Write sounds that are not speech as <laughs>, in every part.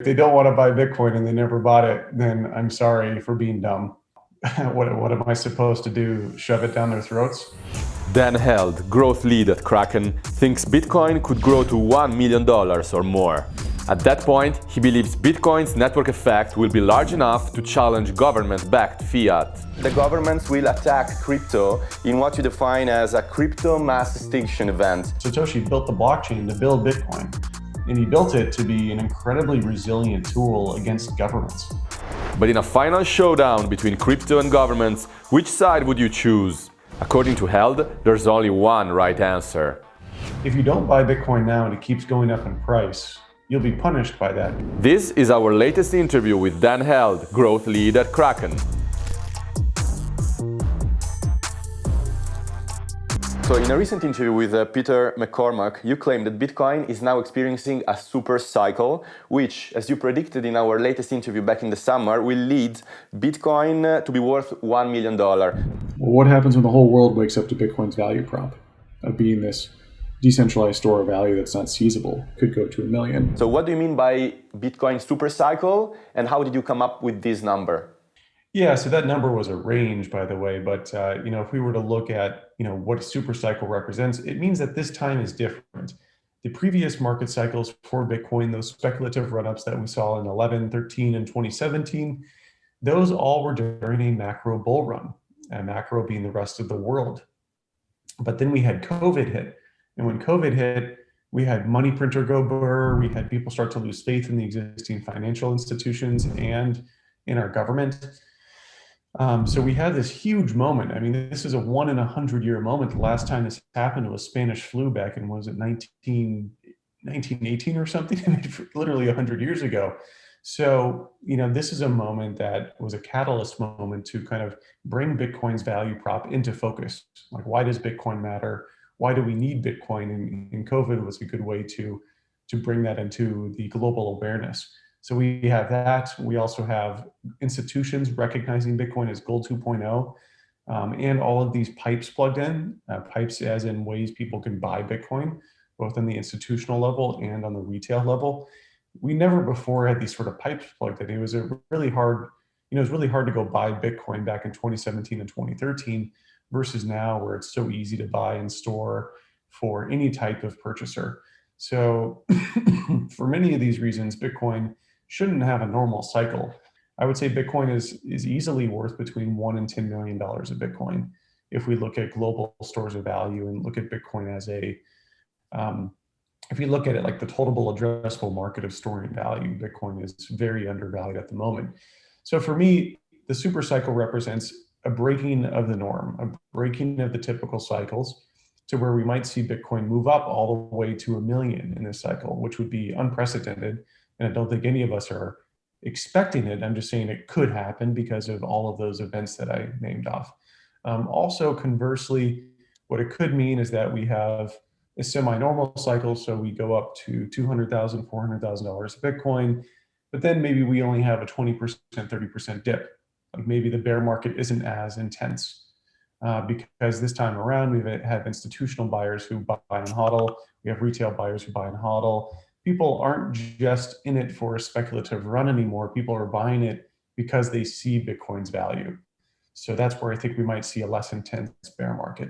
they don't want to buy Bitcoin and they never bought it, then I'm sorry for being dumb. <laughs> what, what am I supposed to do? Shove it down their throats? Dan Held, growth lead at Kraken, thinks Bitcoin could grow to $1 million or more. At that point, he believes Bitcoin's network effect will be large enough to challenge government-backed fiat. The governments will attack crypto in what you define as a crypto mass extinction event. Satoshi built the blockchain to build Bitcoin, and he built it to be an incredibly resilient tool against governments. But in a final showdown between crypto and governments, which side would you choose? According to Held, there's only one right answer. If you don't buy Bitcoin now and it keeps going up in price, you'll be punished by that. This is our latest interview with Dan Held, growth lead at Kraken. So in a recent interview with uh, Peter McCormack, you claim that Bitcoin is now experiencing a super cycle, which, as you predicted in our latest interview back in the summer, will lead Bitcoin uh, to be worth $1 million. Well, what happens when the whole world wakes up to Bitcoin's value prop of being this decentralized store of value that's not seizable could go to a million. So what do you mean by Bitcoin super cycle and how did you come up with this number? Yeah, so that number was a range, by the way. But uh, you know, if we were to look at you know what a super cycle represents, it means that this time is different. The previous market cycles for Bitcoin, those speculative run-ups that we saw in 11, 13, and 2017, those all were during a macro bull run, and macro being the rest of the world. But then we had COVID hit, and when COVID hit, we had money printer go burr, we had people start to lose faith in the existing financial institutions and in our government. Um, so we had this huge moment. I mean, this is a one in a hundred year moment. The last time this happened was Spanish flu back in, was it 19, 1918 or something? <laughs> literally a hundred years ago. So, you know, this is a moment that was a catalyst moment to kind of bring Bitcoin's value prop into focus. Like, why does Bitcoin matter? why do we need Bitcoin? And, and COVID was a good way to, to bring that into the global awareness. So we have that. We also have institutions recognizing Bitcoin as gold 2.0 um, and all of these pipes plugged in, uh, pipes as in ways people can buy Bitcoin, both on the institutional level and on the retail level. We never before had these sort of pipes plugged in. It was a really hard, you know, it was really hard to go buy Bitcoin back in 2017 and 2013 versus now where it's so easy to buy and store for any type of purchaser. So <coughs> for many of these reasons, Bitcoin shouldn't have a normal cycle. I would say Bitcoin is, is easily worth between one and $10 million of Bitcoin. If we look at global stores of value and look at Bitcoin as a, um, if you look at it like the total addressable market of storing value, Bitcoin is very undervalued at the moment. So for me, the super cycle represents a breaking of the norm, a breaking of the typical cycles to where we might see Bitcoin move up all the way to a million in this cycle, which would be unprecedented. And I don't think any of us are expecting it. I'm just saying it could happen because of all of those events that I named off. Um, also, conversely, what it could mean is that we have a semi-normal cycle. So we go up to $200,000, $400,000 of Bitcoin, but then maybe we only have a 20%, 30% dip like maybe the bear market isn't as intense uh, because this time around we have institutional buyers who buy and hodl. We have retail buyers who buy and hodl. People aren't just in it for a speculative run anymore. People are buying it because they see Bitcoin's value. So that's where I think we might see a less intense bear market.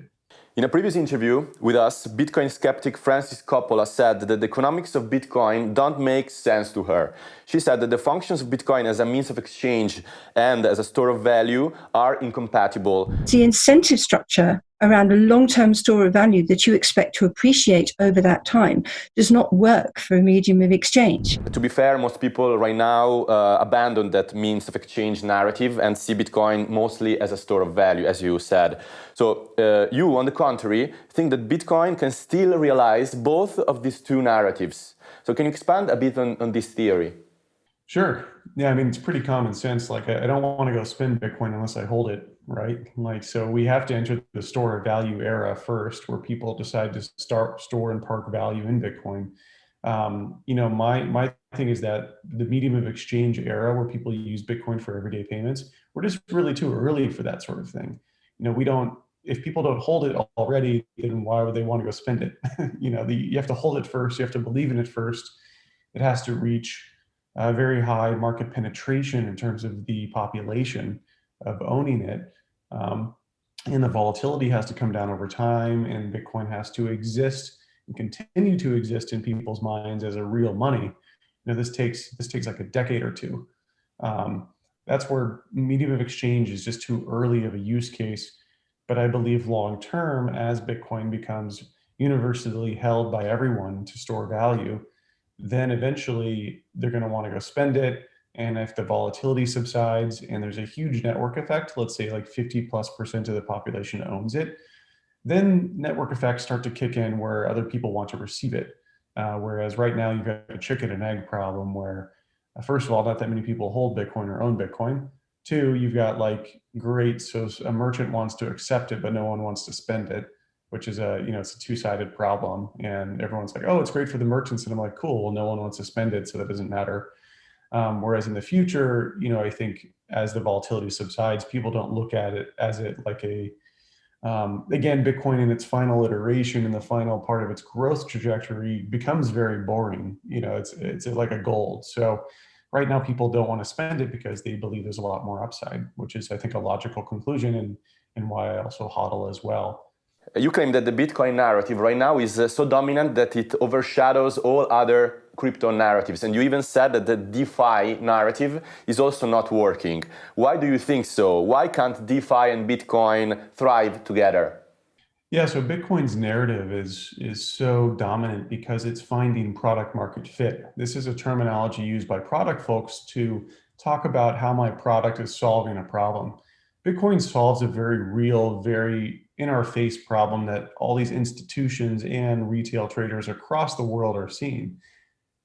In a previous interview with us, Bitcoin skeptic Frances Coppola said that the economics of Bitcoin don't make sense to her. She said that the functions of Bitcoin as a means of exchange and as a store of value are incompatible. The incentive structure around a long-term store of value that you expect to appreciate over that time does not work for a medium of exchange. To be fair, most people right now uh, abandon that means of exchange narrative and see Bitcoin mostly as a store of value, as you said. So uh, you, on the contrary, think that Bitcoin can still realize both of these two narratives. So can you expand a bit on, on this theory? Sure. Yeah, I mean, it's pretty common sense. Like, I, I don't want to go spend Bitcoin unless I hold it, right? Like, so we have to enter the store of value era first, where people decide to start store and park value in Bitcoin. Um, you know, my my thing is that the medium of exchange era, where people use Bitcoin for everyday payments, we're just really too early for that sort of thing. You know, we don't. If people don't hold it already, then why would they want to go spend it? <laughs> you know, the, you have to hold it first. You have to believe in it first. It has to reach very high market penetration in terms of the population of owning it. Um, and the volatility has to come down over time and Bitcoin has to exist and continue to exist in people's minds as a real money. You know, this takes, this takes like a decade or two. Um, that's where medium of exchange is just too early of a use case. But I believe long term, as Bitcoin becomes universally held by everyone to store value, then eventually they're going to want to go spend it. And if the volatility subsides and there's a huge network effect, let's say like 50 plus percent of the population owns it, then network effects start to kick in where other people want to receive it. Uh, whereas right now you've got a chicken and egg problem where uh, first of all, not that many people hold Bitcoin or own Bitcoin. Two, you've got like, great, so a merchant wants to accept it, but no one wants to spend it, which is a, you know, it's a two-sided problem. And everyone's like, oh, it's great for the merchants. And I'm like, cool, well, no one wants to spend it, so that doesn't matter. Um, whereas in the future, you know, I think as the volatility subsides, people don't look at it as it like a, um, again, Bitcoin in its final iteration in the final part of its growth trajectory becomes very boring. You know, it's it's like a gold. So right now people don't want to spend it because they believe there's a lot more upside, which is I think a logical conclusion and and why I also hodl as well. You claim that the Bitcoin narrative right now is uh, so dominant that it overshadows all other crypto narratives. And you even said that the DeFi narrative is also not working. Why do you think so? Why can't DeFi and Bitcoin thrive together? Yeah, so Bitcoin's narrative is, is so dominant because it's finding product market fit. This is a terminology used by product folks to talk about how my product is solving a problem. Bitcoin solves a very real, very in our face problem that all these institutions and retail traders across the world are seeing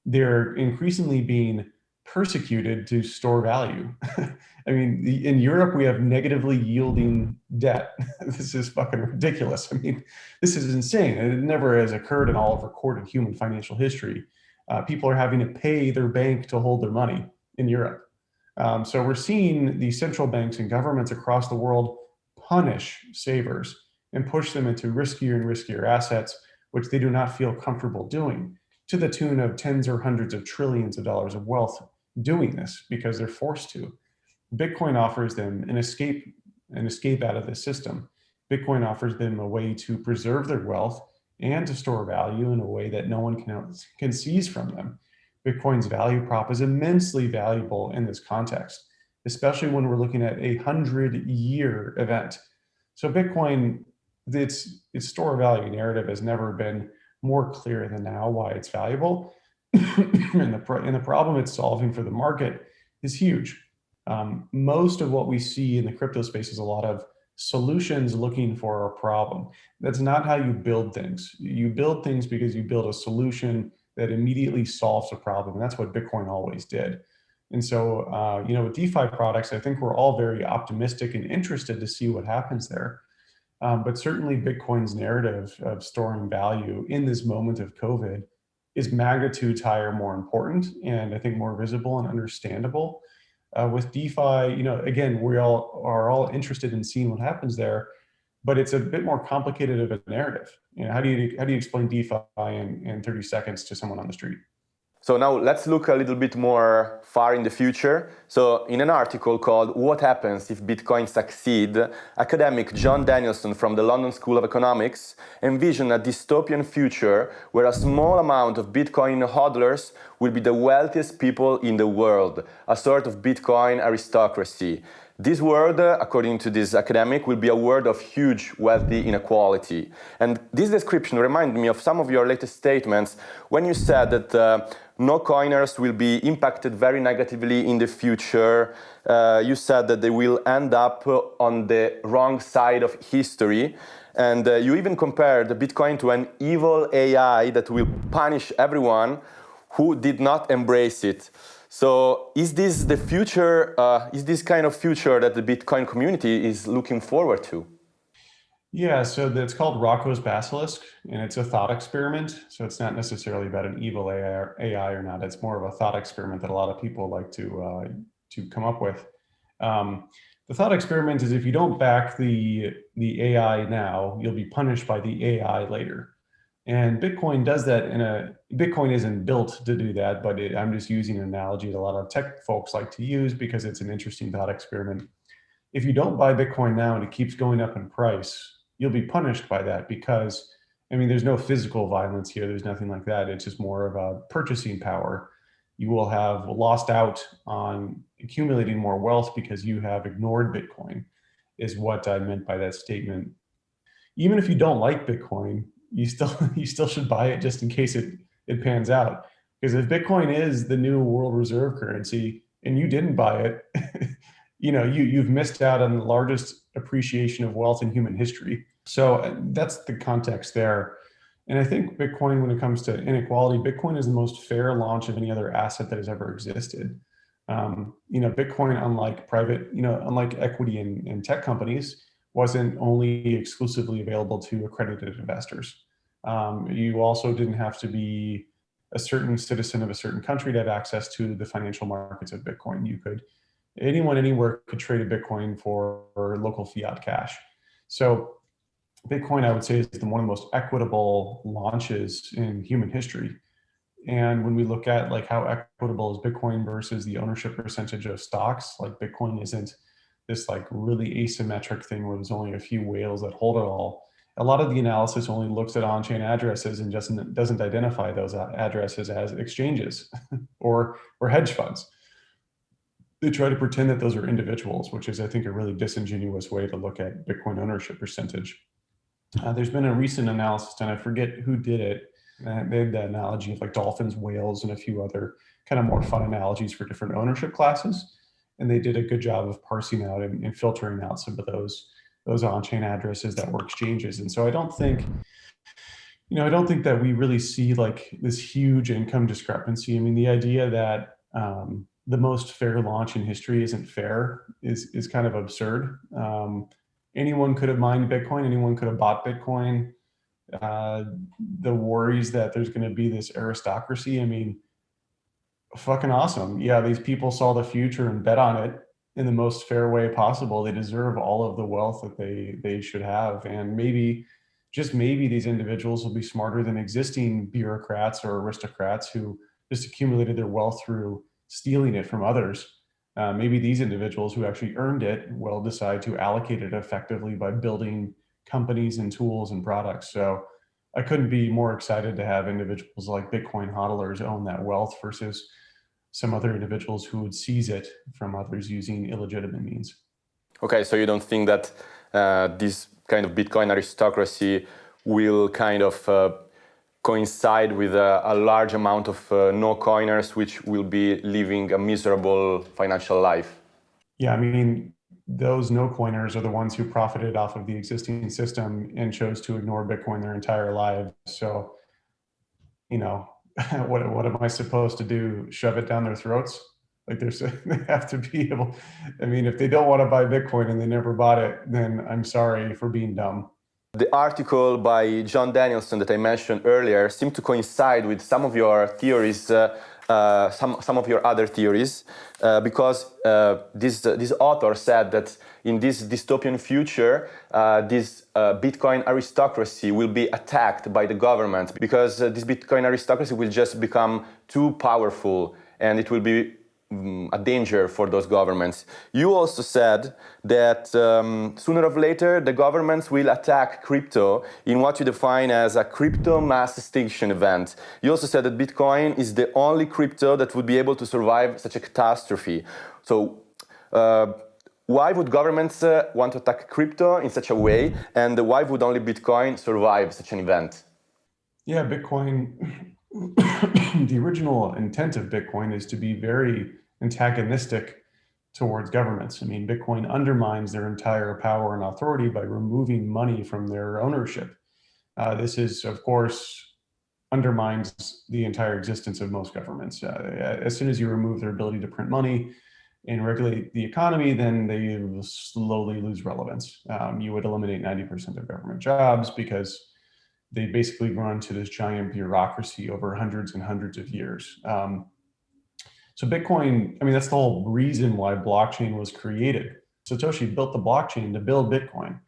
they're increasingly being persecuted to store value. <laughs> I mean, in Europe, we have negatively yielding debt. <laughs> this is fucking ridiculous. I mean, this is insane. It never has occurred in all of recorded human financial history. Uh, people are having to pay their bank to hold their money in Europe. Um, so we're seeing the central banks and governments across the world punish savers and push them into riskier and riskier assets, which they do not feel comfortable doing to the tune of tens or hundreds of trillions of dollars of wealth doing this because they're forced to. Bitcoin offers them an escape, an escape out of the system. Bitcoin offers them a way to preserve their wealth and to store value in a way that no one can, can seize from them. Bitcoin's value prop is immensely valuable in this context, especially when we're looking at a hundred year event. So Bitcoin, its, its store value narrative has never been more clear than now why it's valuable. <clears throat> and, the, and the problem it's solving for the market is huge. Um, most of what we see in the crypto space is a lot of solutions looking for a problem. That's not how you build things. You build things because you build a solution that immediately solves a problem. And that's what Bitcoin always did. And so, uh, you know, with DeFi products, I think we're all very optimistic and interested to see what happens there. Um, but certainly Bitcoin's narrative of storing value in this moment of COVID is magnitudes higher more important and I think more visible and understandable. Uh, with DeFi, you know, again, we all are all interested in seeing what happens there, but it's a bit more complicated of a narrative. You know, how do you how do you explain DeFi in, in 30 seconds to someone on the street? So now let's look a little bit more far in the future. So in an article called What Happens If Bitcoin Succeed, academic Jon Danielsson from the London School of Economics envisioned a dystopian future where a small amount of Bitcoin hodlers will be the wealthiest people in the world, a sort of Bitcoin aristocracy. This world, according to this academic, will be a world of huge wealthy inequality. And this description reminded me of some of your latest statements when you said that uh, no coiners will be impacted very negatively in the future. Uh, you said that they will end up on the wrong side of history. And uh, you even compared Bitcoin to an evil AI that will punish everyone who did not embrace it. So is this the future, uh, is this kind of future that the Bitcoin community is looking forward to? Yeah, so it's called Roko's Basilisk, and it's a thought experiment. So it's not necessarily about an evil AI or, AI or not. It's more of a thought experiment that a lot of people like to uh, to come up with. Um, the thought experiment is if you don't back the the AI now, you'll be punished by the AI later. And Bitcoin does that in a, Bitcoin isn't built to do that, but it, I'm just using an analogy that a lot of tech folks like to use because it's an interesting thought experiment. If you don't buy Bitcoin now and it keeps going up in price, you'll be punished by that because, I mean, there's no physical violence here. There's nothing like that. It's just more of a purchasing power. You will have lost out on accumulating more wealth because you have ignored Bitcoin is what I meant by that statement. Even if you don't like Bitcoin, you still <laughs> you still should buy it just in case it it pans out. Because if Bitcoin is the new world reserve currency and you didn't buy it, <laughs> you know you you've missed out on the largest appreciation of wealth in human history. So uh, that's the context there. And I think Bitcoin, when it comes to inequality, Bitcoin is the most fair launch of any other asset that has ever existed. Um, you know, Bitcoin, unlike private, you know, unlike equity in, tech companies, wasn't only exclusively available to accredited investors. Um, you also didn't have to be a certain citizen of a certain country to have access to the financial markets of Bitcoin. You could, anyone anywhere could trade a Bitcoin for, for local fiat cash. So Bitcoin, I would say, is the one of the most equitable launches in human history. And when we look at like how equitable is Bitcoin versus the ownership percentage of stocks, like Bitcoin isn't this like really asymmetric thing where there's only a few whales that hold it all. A lot of the analysis only looks at on-chain addresses and doesn't doesn't identify those addresses as exchanges <laughs> or or hedge funds. They try to pretend that those are individuals, which is I think a really disingenuous way to look at Bitcoin ownership percentage. Uh, there's been a recent analysis and I forget who did it, they had the analogy of like dolphins, whales, and a few other kind of more fun analogies for different ownership classes. And they did a good job of parsing out and, and filtering out some of those those on-chain addresses that were exchanges. And so I don't think, you know, I don't think that we really see like this huge income discrepancy. I mean, the idea that um, the most fair launch in history isn't fair is is kind of absurd. Um, anyone could have mined Bitcoin, anyone could have bought Bitcoin uh, the worries that there's going to be this aristocracy. I mean, fucking awesome. Yeah, these people saw the future and bet on it in the most fair way possible. They deserve all of the wealth that they they should have, and maybe just maybe these individuals will be smarter than existing bureaucrats or aristocrats who just accumulated their wealth through stealing it from others. Uh, maybe these individuals who actually earned it will decide to allocate it effectively by building companies and tools and products. So I couldn't be more excited to have individuals like Bitcoin hodlers own that wealth versus some other individuals who would seize it from others using illegitimate means. Okay, so you don't think that uh, this kind of Bitcoin aristocracy will kind of uh, coincide with a, a, large amount of uh, no coiners which will be living a miserable financial life? Yeah, I mean, those no coiners are the ones who profited off of the existing system and chose to ignore Bitcoin their entire lives. So, you know, <laughs> what, what am I supposed to do? Shove it down their throats? Like there's, <laughs> they have to be able, I mean, if they don't want to buy Bitcoin and they never bought it, then I'm sorry for being dumb. The article by Jon Danielsson that I mentioned earlier seemed to coincide with some of your theories uh, uh, some, some of your other theories uh, because uh, this, this author said that in this dystopian future, uh, this uh, Bitcoin aristocracy will be attacked by the government because this Bitcoin aristocracy will just become too powerful and it will be Mm, a danger for those governments. You also said that um, sooner or later the governments will attack crypto in what you define as a crypto mass extinction event. You also said that Bitcoin is the only crypto that would be able to survive such a catastrophe. So uh, why would governments uh, want to attack crypto in such a way and why would only Bitcoin survive such an event? Yeah, Bitcoin <coughs> the original intent of Bitcoin is to be very antagonistic towards governments. I mean, Bitcoin undermines their entire power and authority by removing money from their ownership. Uh, this is, of course, undermines the entire existence of most governments. Uh, as soon as you remove their ability to print money and regulate the economy, then they slowly lose relevance. Um, you would eliminate 90% of government jobs because they basically run to this giant bureaucracy over hundreds and hundreds of years. Um, so Bitcoin, I mean, that's the whole reason why blockchain was created. Satoshi built the blockchain to build Bitcoin.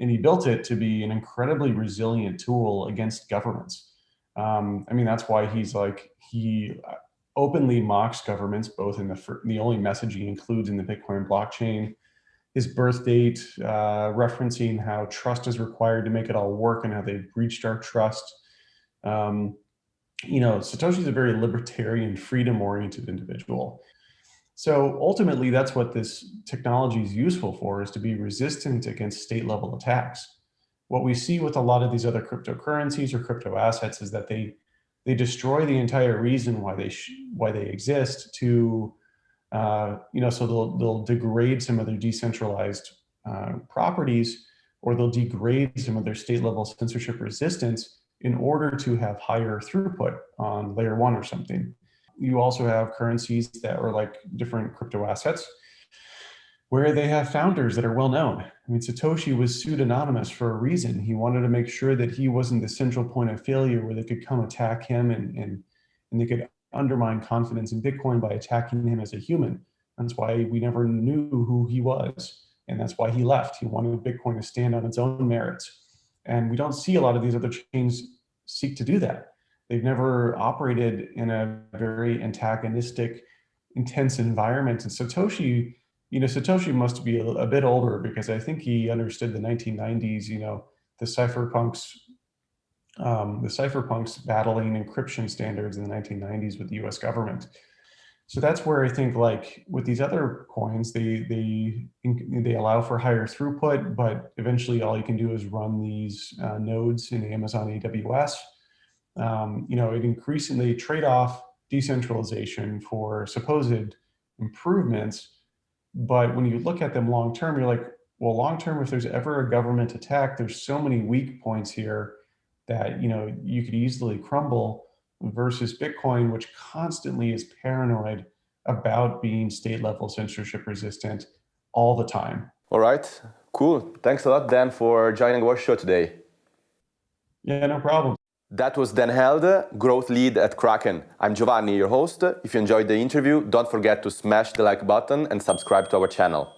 and he built it to be an incredibly resilient tool against governments. Um, I mean, that's why he's like, he openly mocks governments, both in the, the only message he includes in the Bitcoin blockchain, his birth date, uh, referencing how trust is required to make it all work and how they've breached our trust. Um, you know, Satoshi's a very libertarian, freedom-oriented individual. So ultimately, that's what this technology is useful for, is to be resistant against state-level attacks. What we see with a lot of these other cryptocurrencies or crypto assets is that they they destroy the entire reason why they why they exist to uh, you know so they'll they'll degrade some of their decentralized uh, properties or they'll degrade some of their state level censorship resistance in order to have higher throughput on layer one or something. You also have currencies that are like different crypto assets where they have founders that are well known. I mean, Satoshi was pseudonymous for a reason. He wanted to make sure that he wasn't the central point of failure where they could come attack him and, and, and they could undermine confidence in Bitcoin by attacking him as a human. That's why we never knew who he was. And that's why he left. He wanted Bitcoin to stand on its own merits. And we don't see a lot of these other chains seek to do that. They've never operated in a very antagonistic, intense environment. And Satoshi you know, Satoshi must be a, a, bit older because I think he understood the 1990s, you know, the cypherpunks, um, the cypherpunks battling encryption standards in the 1990s with the US government. So that's where I think like with these other coins, they, they, they allow for higher throughput, but eventually all you can do is run these uh, nodes in Amazon AWS. Um, you know, it increasingly trade off decentralization for supposed improvements but when you look at them long term, you're like, well, long term, if there's ever a government attack, there's so many weak points here that you know you could easily crumble versus Bitcoin, which constantly is paranoid about being state level censorship resistant all the time. All right, cool. Thanks a lot, Dan, for joining our show today. Yeah, no problem. That was Dan Held, growth lead at Kraken. I'm Giovanni, your host. If you enjoyed the interview, don't forget to smash the like button and subscribe to our channel.